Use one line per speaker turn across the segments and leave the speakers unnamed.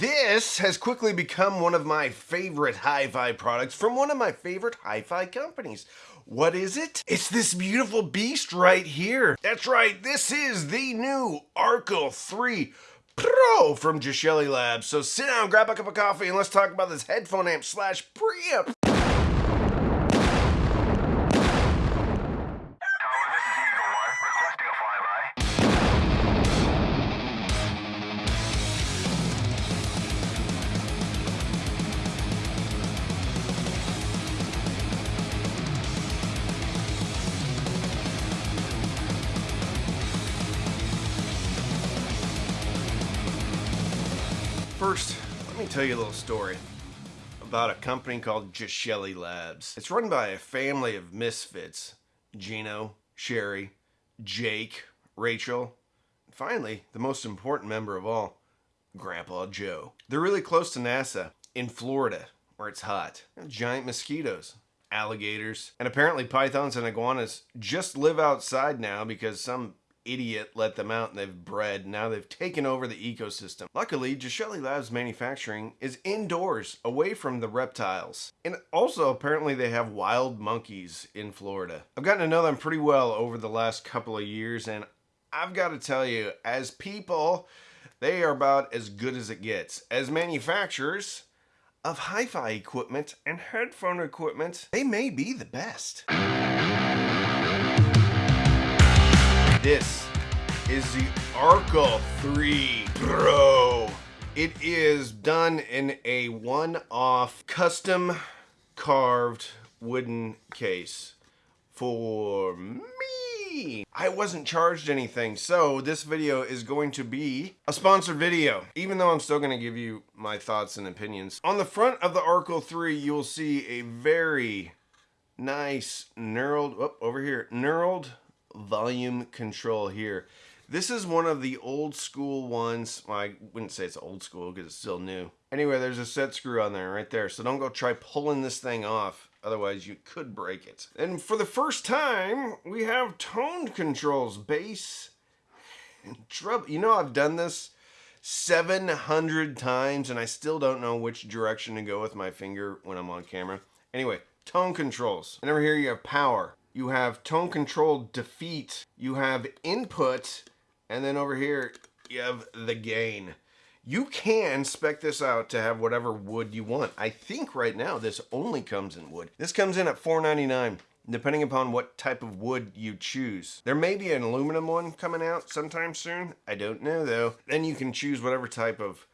This has quickly become one of my favorite hi-fi products from one of my favorite hi-fi companies. What is it? It's this beautiful beast right here. That's right, this is the new Archel 3 Pro from Geshelli Labs. So sit down, grab a cup of coffee, and let's talk about this headphone amp slash preamp First, let me tell you a little story about a company called Geshelli Labs. It's run by a family of misfits Gino, Sherry, Jake, Rachel, and finally, the most important member of all, Grandpa Joe. They're really close to NASA in Florida, where it's hot. Giant mosquitoes, alligators, and apparently pythons and iguanas just live outside now because some idiot let them out and they've bred. Now they've taken over the ecosystem. Luckily, Geshelli Labs manufacturing is indoors, away from the reptiles. And also, apparently they have wild monkeys in Florida. I've gotten to know them pretty well over the last couple of years, and I've got to tell you, as people, they are about as good as it gets. As manufacturers, of hi-fi equipment and headphone equipment, they may be the best. This is the Archel 3 Pro. It is done in a one-off custom carved wooden case for me. I wasn't charged anything, so this video is going to be a sponsored video, even though I'm still going to give you my thoughts and opinions. On the front of the Archel 3, you'll see a very nice knurled, oh, over here, knurled volume control here. This is one of the old school ones. Well, I wouldn't say it's old school because it's still new. Anyway, there's a set screw on there right there. So don't go try pulling this thing off. Otherwise, you could break it. And for the first time, we have tone controls, bass and treble. You know, I've done this 700 times and I still don't know which direction to go with my finger when I'm on camera. Anyway, tone controls. And over here you have power you have tone control defeat, you have input, and then over here you have the gain. You can spec this out to have whatever wood you want. I think right now this only comes in wood. This comes in at $4.99 depending upon what type of wood you choose. There may be an aluminum one coming out sometime soon. I don't know though. Then you can choose whatever type of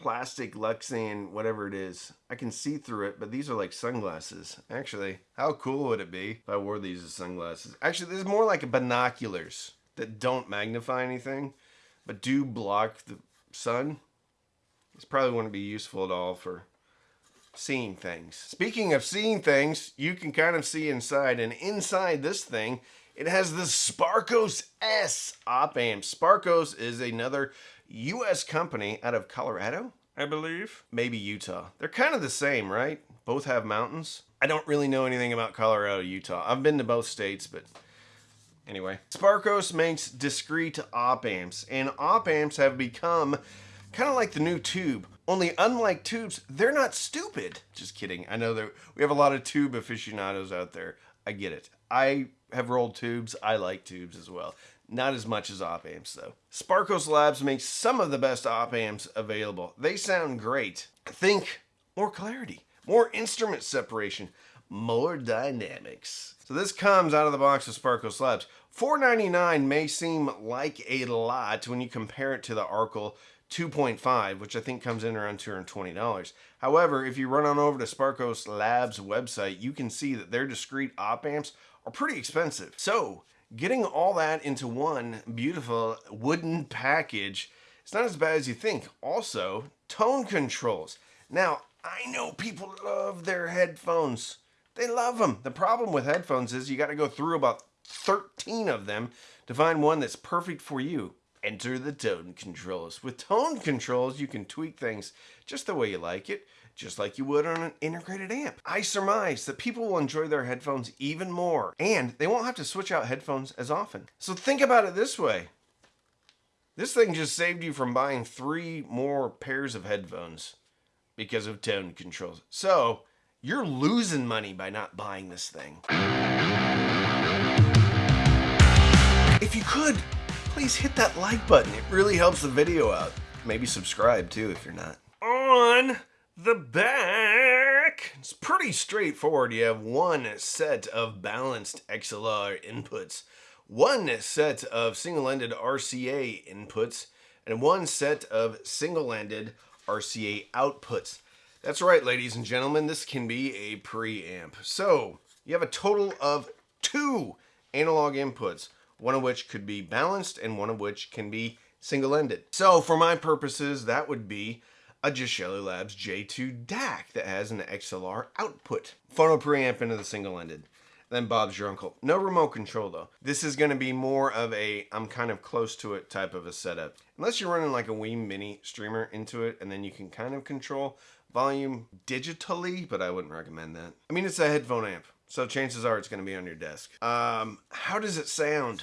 plastic Lexan, whatever it is. I can see through it, but these are like sunglasses. Actually, how cool would it be if I wore these as sunglasses? Actually, this is more like binoculars that don't magnify anything, but do block the sun. This probably wouldn't be useful at all for seeing things. Speaking of seeing things, you can kind of see inside, and inside this thing, it has the Sparkos S op amp. Sparkos is another U.S. company out of Colorado, I believe. Maybe Utah. They're kind of the same, right? Both have mountains. I don't really know anything about Colorado, Utah. I've been to both states, but anyway. Sparkos makes discrete op amps, and op amps have become kind of like the new tube. Only unlike tubes, they're not stupid. Just kidding. I know that we have a lot of tube aficionados out there. I get it. I have rolled tubes. I like tubes as well. Not as much as op amps though. Sparkos Labs makes some of the best op amps available. They sound great. Think more clarity, more instrument separation, more dynamics. So this comes out of the box of Sparkos Labs. $4.99 may seem like a lot when you compare it to the Archel 2.5, which I think comes in around $220. However, if you run on over to Sparkos Labs website, you can see that their discrete op amps are pretty expensive. So getting all that into one beautiful wooden package, it's not as bad as you think. Also, tone controls. Now, I know people love their headphones. They love them. The problem with headphones is you got to go through about 13 of them to find one that's perfect for you. Enter the tone controls. With tone controls, you can tweak things just the way you like it just like you would on an integrated amp. I surmise that people will enjoy their headphones even more, and they won't have to switch out headphones as often. So think about it this way. This thing just saved you from buying three more pairs of headphones because of tone controls. So, you're losing money by not buying this thing. If you could, please hit that like button. It really helps the video out. Maybe subscribe too if you're not. On the back, it's pretty straightforward. You have one set of balanced XLR inputs one set of single-ended RCA inputs, and one set of single-ended RCA outputs. That's right, ladies and gentlemen, this can be a preamp. So, you have a total of two analog inputs, one of which could be balanced and one of which can be single-ended. So, for my purposes, that would be a Geshelli Labs J2 DAC that has an XLR output. Phono preamp into the single-ended then Bob's your uncle. No remote control though. This is going to be more of a I'm kind of close to it type of a setup. Unless you're running like a WiiM Mini streamer into it and then you can kind of control volume digitally, but I wouldn't recommend that. I mean, it's a headphone amp, so chances are it's going to be on your desk. Um, how does it sound?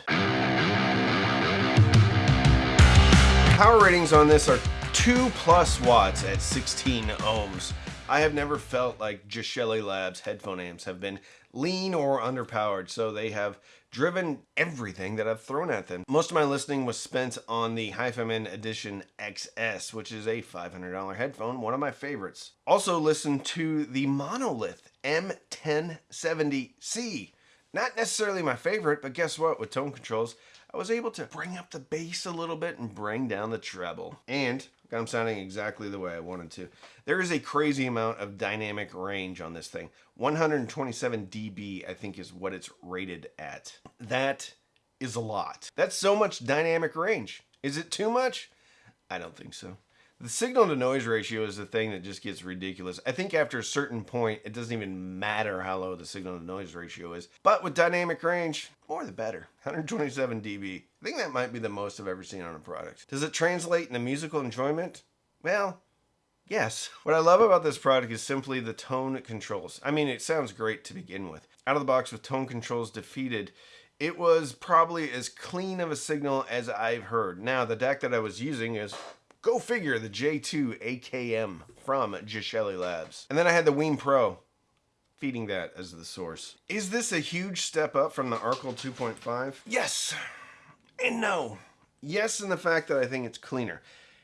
Power ratings on this are 2 plus watts at 16 ohms. I have never felt like Geshelli Labs headphone amps have been lean or underpowered, so they have driven everything that I've thrown at them. Most of my listening was spent on the HiFiMan Edition XS, which is a $500 headphone, one of my favorites. Also listened to the Monolith M1070C. Not necessarily my favorite, but guess what? With tone controls, I was able to bring up the bass a little bit and bring down the treble. And got them sounding exactly the way I wanted to. There is a crazy amount of dynamic range on this thing. 127 dB, I think, is what it's rated at. That is a lot. That's so much dynamic range. Is it too much? I don't think so. The signal to noise ratio is the thing that just gets ridiculous. I think after a certain point, it doesn't even matter how low the signal to noise ratio is. But with dynamic range, more the better. 127 dB. I think that might be the most I've ever seen on a product. Does it translate into musical enjoyment? Well, yes. What I love about this product is simply the tone controls. I mean, it sounds great to begin with. Out of the box with tone controls defeated, it was probably as clean of a signal as I've heard. Now, the DAC that I was using is Go figure, the J2 AKM from Geshelli Labs. And then I had the WiiM Pro feeding that as the source. Is this a huge step up from the Archel 2.5? Yes and no. Yes in the fact that I think it's cleaner.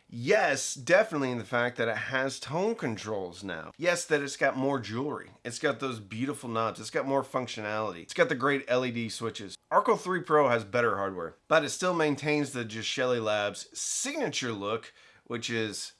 Yes, definitely in the fact that it has tone controls now. Yes, that it's got more jewelry. It's got those beautiful knobs. It's got more functionality. It's got the great LED switches. Archel 3 Pro has better hardware, but it still maintains the Geshelli Labs signature look, which is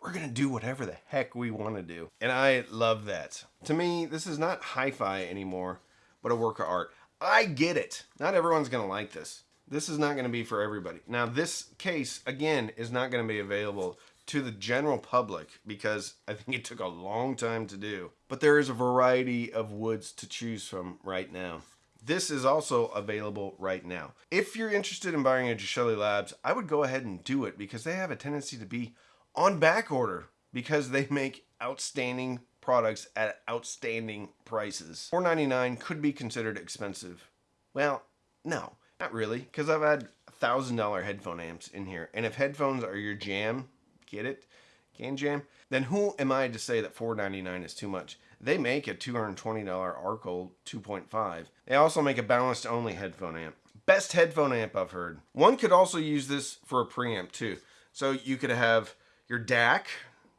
we're going to do whatever the heck we want to do. And I love that. To me, this is not hi-fi anymore, but a work of art. I get it. Not everyone's going to like this. This is not going to be for everybody. Now, this case, again, is not going to be available to the general public because I think it took a long time to do. But there is a variety of woods to choose from right now. This is also available right now. If you're interested in buying a Geshelli Labs, I would go ahead and do it because they have a tendency to be on back order because they make outstanding products at outstanding prices. $4.99 could be considered expensive. Well, no. Not really, because I've had $1,000 headphone amps in here. And if headphones are your jam, get it? Can jam? Then who am I to say that $4.99 is too much? They make a $220 Archel 2.5. They also make a balanced only headphone amp. Best headphone amp I've heard. One could also use this for a preamp too. So you could have your DAC,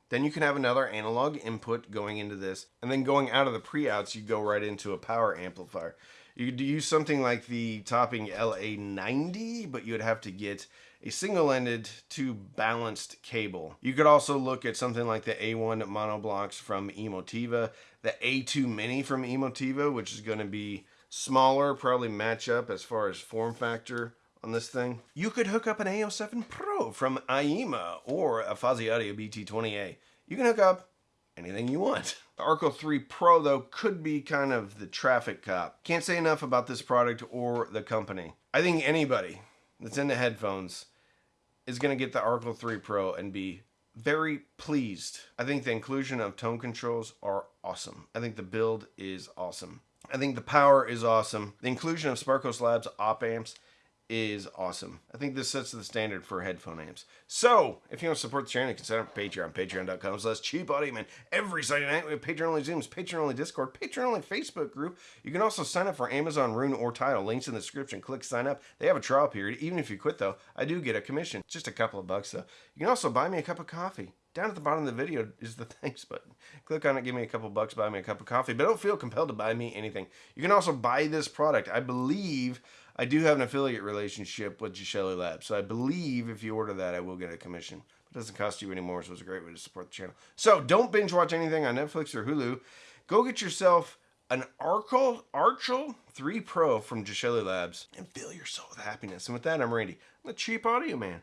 then you can have another analog input going into this, and then going out of the pre-outs, you go right into a power amplifier. You could use something like the Topping LA90, but you would have to get a single-ended to balanced cable. You could also look at something like the A1 monoblocks from Emotiva, the A2 Mini from Emotiva, which is going to be smaller, probably match up as far as form factor on this thing. You could hook up an A07 Pro from Aiyima or a Fuzzy Audio BT20A. You can hook up anything you want. The Archel 3 Pro though could be kind of the traffic cop. Can't say enough about this product or the company. I think anybody that's in the headphones is going to get the Archel 3 Pro and be very pleased. I think the inclusion of tone controls are awesome. I think the build is awesome. I think the power is awesome. The inclusion of Sparkos Labs op amps is awesome. I think this sets the standard for headphone amps. So, if you want to support the channel, you can sign up for Patreon, patreon.com slash cheap audio man. Every Sunday night we have Patreon only Zooms, Patreon only Discord, Patreon only Facebook group. You can also sign up for Amazon Roon or Tidal. Links in the description. Click sign up. They have a trial period. Even if you quit though, I do get a commission. Just a couple of bucks though. You can also buy me a cup of coffee. Down at the bottom of the video is the thanks button. Click on it, give me a couple bucks, buy me a cup of coffee, but don't feel compelled to buy me anything. You can also buy this product. I believe I do have an affiliate relationship with Geshelli Labs, so I believe if you order that, I will get a commission. It doesn't cost you anymore, so it's a great way to support the channel. So don't binge watch anything on Netflix or Hulu. Go get yourself an Archel Archel 3 Pro from Geshelli Labs and fill your soul with happiness. And with that, I'm Randy, I'm the cheap audio man.